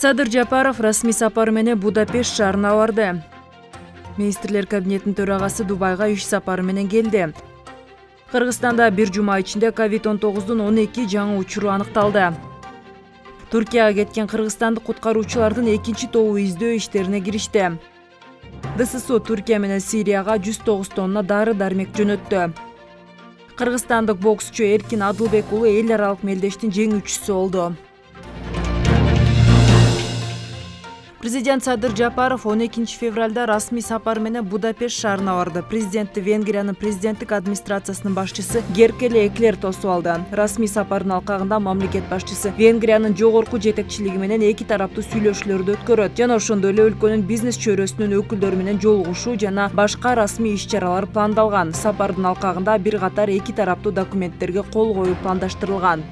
садыр жапаров расмий сапары менен будапешт шаарына барды. Министрлер кабинетинин төрагасы дубайга иш сапары менен келди. Кыргызстанда бир жума ичинде ковид он тогуздун он эки жаңы учуру аныкталды. Туркияга кеткен кыргызстандык куткаруучулардын экинчи тобу издөө иштерине киришти. Дссу туркия менен сирияга жүз тогуз тонна дары дармек жөнөттү. Кыргызстандык боксчу эркин адылбек уулу эл аралык мелдештин жеңүүчүсү болду президент садыр жапаров он экинчи февралда расмий сапар менен будапешт шаарына барды. Президентти венгриянын президенттик администрациясынын башчысы геркеле эклер тосуп алды. Расмий сапардын алкагында мамлекет башчысы венгриянын жогорку жетекчилиги менен эки тараптуу сүйлөшүүлөрдү өткөрөт. Жана ошондой эле өлкөнүн бизнес чөйрөсүнүн өкүлдөрү менен жолугушуу жана башка расмий иш чаралар пландалган. Сапардын алкагында бир катар эки тараптуу документтерге кол коюу пландаштырылган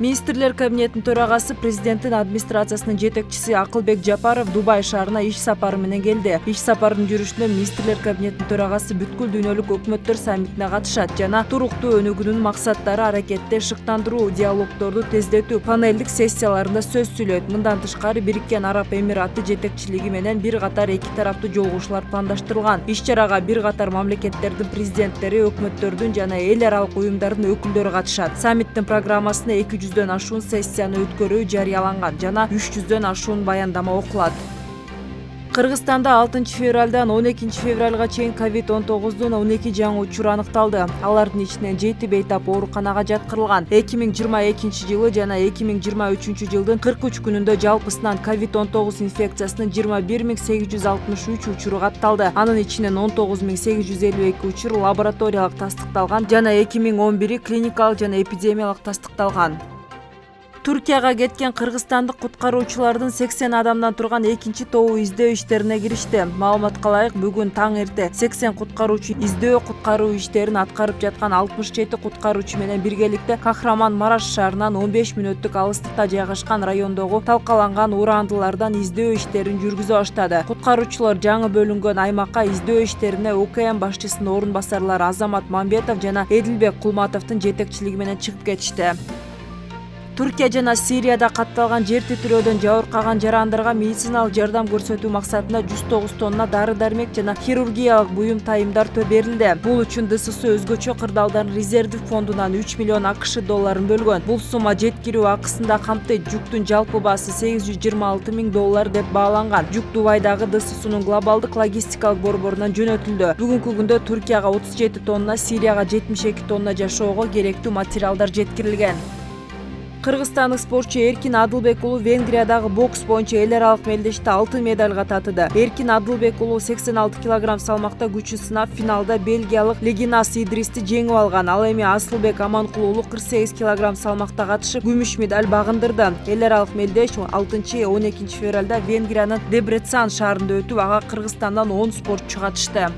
министрлер кабинетинин төрагасы президенттин администрациясынын жетекчиси акылбек жапаров дубай шаарына иш сапары менен келди. Иш сапарынын жүрүшүндө министрлер кабинетинин төрагасы бүткүл дүйнөлүк өкмөттөр саммитине катышат жана туруктуу өнүгүүнүн максаттары аракетти шыктандыруу диалогдорду тездетүү панелдик сессияларында сөз сүйлөйт. Мындан тышкары бириккен араб эмираты жетекчилиги менен бир катар эки тараптуу жолугушуулар пландаштырылган. Иш чарага бир катар мамлекеттердин президенттери өкмөттөрдүн жана эл аралык уюмдардын өкүлдөрү катышат. Саммиттин программасына эки жүз жүздөн ашуун сессияны өткөрүү жарыяланган жана үч жүздөн ашуун баяндама окулат. Кыргызстанда алтынчы февралдан он экинчи февралга чейин ковид он тогуздун он эки жаңы учуру аныкталды. Алардын ичинен жети бейтап ооруканага жаткырылган. эки миң жыйырма экинчи жылы жана эки миң жыйырма үчүнчү жылдын кырк үч күнүндө жалпысынан ковид он тогуз инфекциясынын жыйырма бир миң сегиз жүз алтымыш үч учуру катталды. Анын ичинен он тогуз миң сегиз жүз элүү эки учур лабораториялык тастыкталган жана эки миң он бири клиникалык жана эпидемиялык тастыкталган туркияга кеткен кыргызстандык куткаруучулардын сексен адамдан турган экинчи тобу издөө иштерине киришти маалыматка ылайык бүгүн таң эрте сексен куткаруучу издөө куткаруу иштерин аткарып жаткан алтымыш жети куткаруучу менен биргеликте кахраман мараш шаарынан он беш мүнөттүк алыстыкта жайгашкан райондогу талкаланган урандылардан издөө иштерин жүргүзө баштады куткаруучулар жаңы бөлүнгөн аймакка издөө иштерине укм башчысынын орун басарлары азамат мамбетов жана эдилбек кулматовдун жетекчилиги менен чыгып кетишти туркия жана сирияда катталган жер титирөөдөн жабыркаган жарандарга медициналык жардам көрсөтүү максатында жүз тогуз тонна дары дармек жана хирургиялык буюм тайымдар берилди бул үчүн дссу өзгөчө кырдаалдардын резервдик фондунан үч миллион акш долларын бөлгөн бул сумма жеткирүү акысын да камтыйт жүктүн жалпы баасы сегиз жүз жыйырма алты миң доллар деп бааланган жүк дубайдагы дссунун глобалдык логистикалык борборунан жөнөтүлдү бүгүнкү күндө отуз жети тонна сирияга жетимиш эки тонна жашоого керектүү материалдар жеткирилген кыргызстандык спортчу эркин адылбек уулу венгриядагы бокс боюнча эл аралык мелдеште алтын медалга татыды. Эркин адылбек уулу сексен алты килограмм салмакта күчүн сынап финалда бельгиялык легинас идристи жеңип алган. Ал эми асылбек аманкул уулу кырк сегиз килограмм салмакта катышып күмүш медаль багындырды. Эл аралык мелдеш алтынчы он экинчи февралда венгриянын дебрецан шаарында өтүп ага кыргызстандан он спортчу катышты